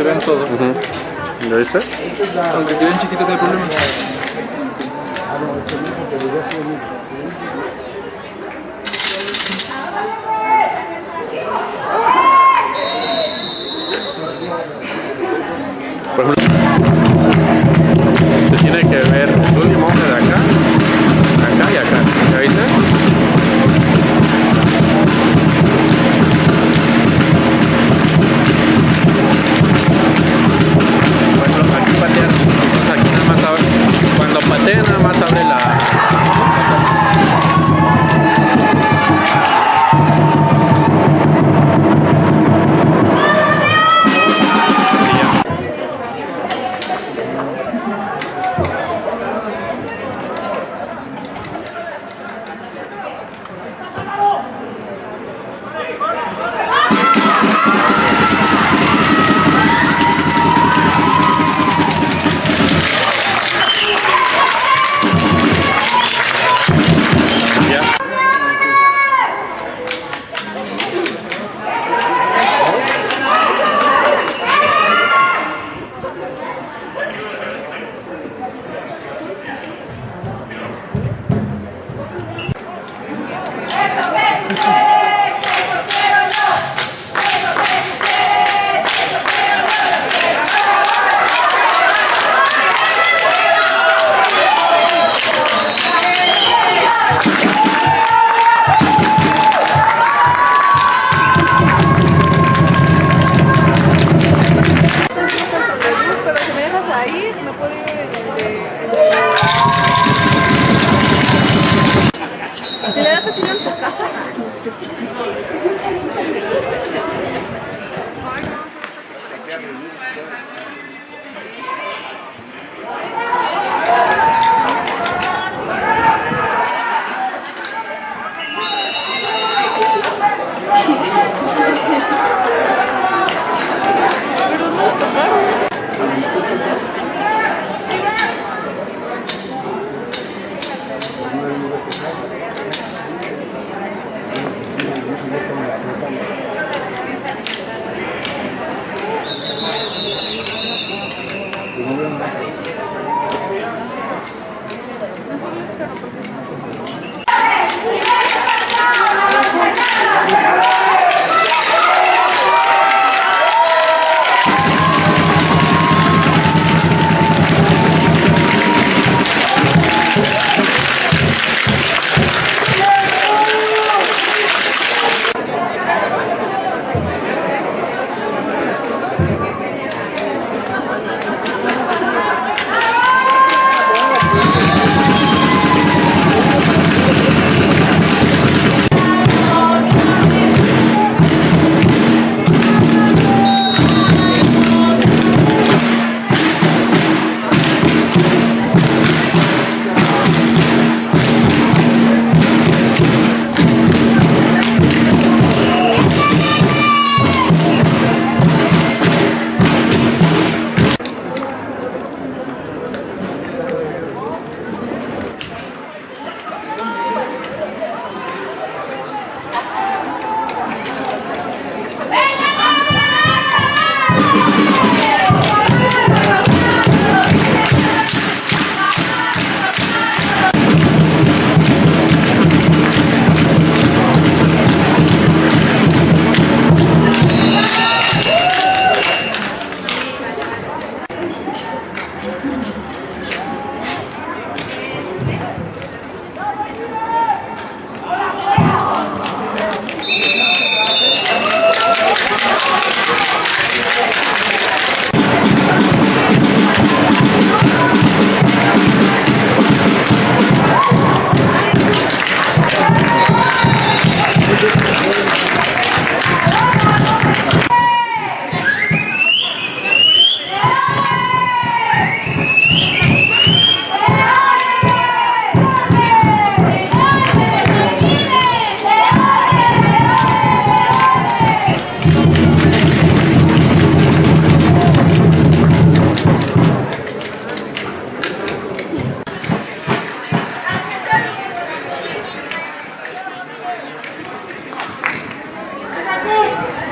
se ven todos. Uh -huh. ¿Lo viste? Aunque queden chiquitos no hay problema. Se tiene que ver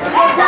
Let's go!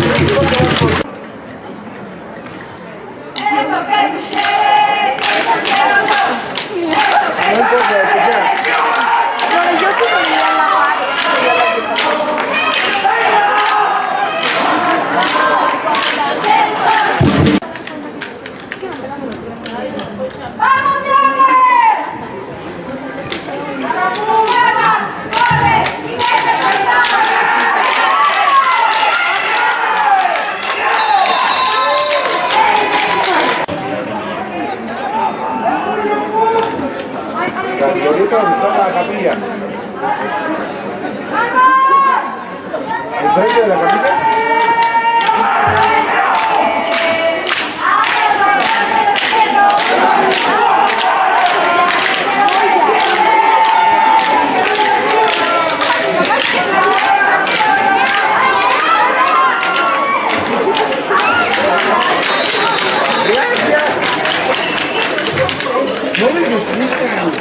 No les explican.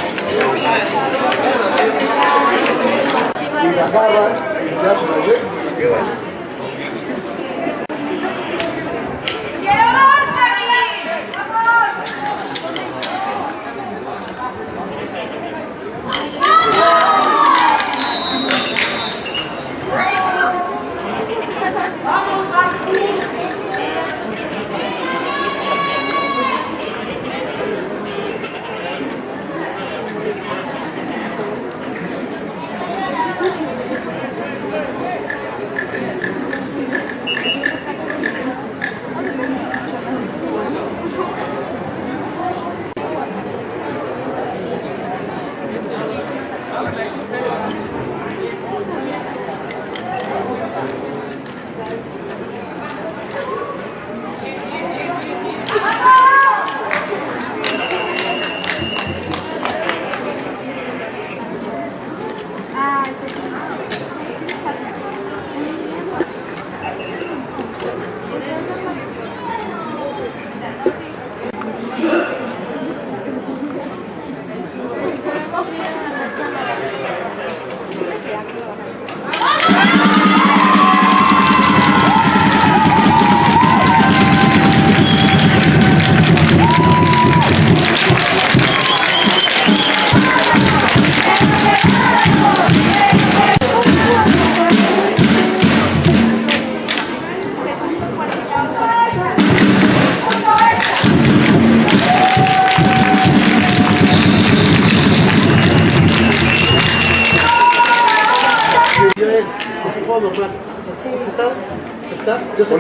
Y la agarran y ya se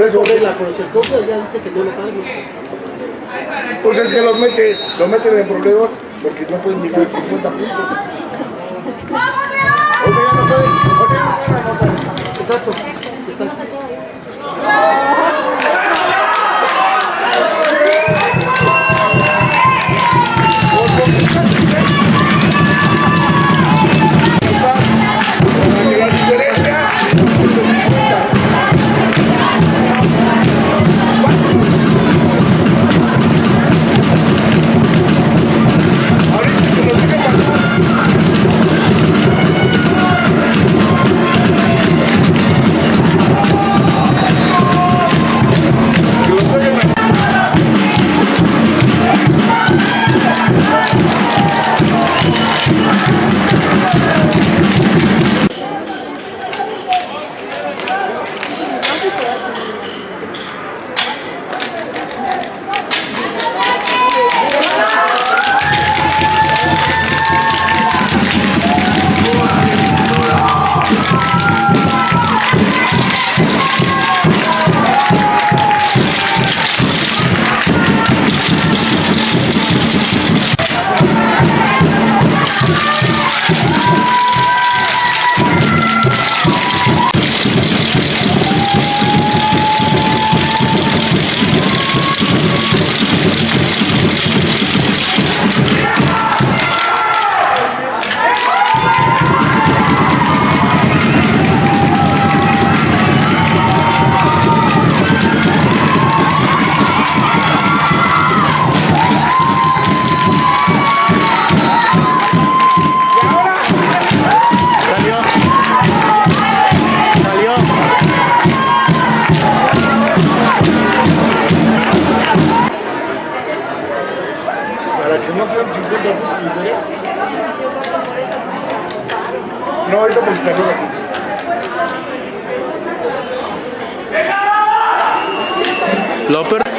Por eso- si el coach ya dice que no lo pago. Pues es que los mete, los meten en problemas porque no pueden llegar a 50 puntos. Oye, ya Ahorita porque salió la Lo per-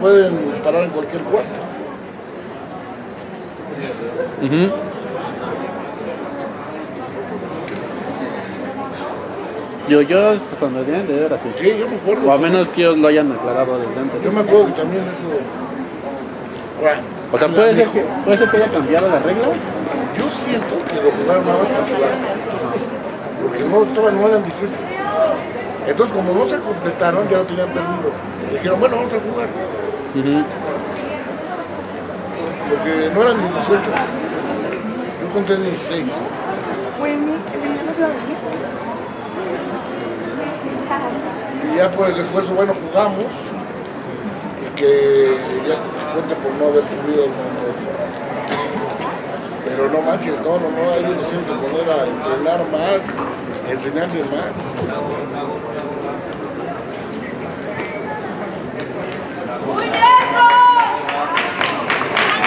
pueden parar en cualquier cuarto. Yo, yo, cuando vienen de ver así. Sí, yo me acuerdo. O a menos que ellos lo hayan aclarado desde antes. Yo me acuerdo que también eso. Bueno, O sea, puede ser que, puede ser que haya cambiado la regla. Yo siento que lo jugaron nada más para jugar. Porque no estaban no eran 18. Entonces, como no se completaron, ya lo tenían perdido. Dijeron, bueno, vamos a jugar. Ujú. Porque no eran ni 18. Yo conté 16. Fue mi que venimos a venir. Y ya por el esfuerzo, bueno, jugamos. Y que ya te cuenta por no haber cumplido el Pero no manches, no, no, no, ellos nos tienen que poner a entrenar más, enseñarles más.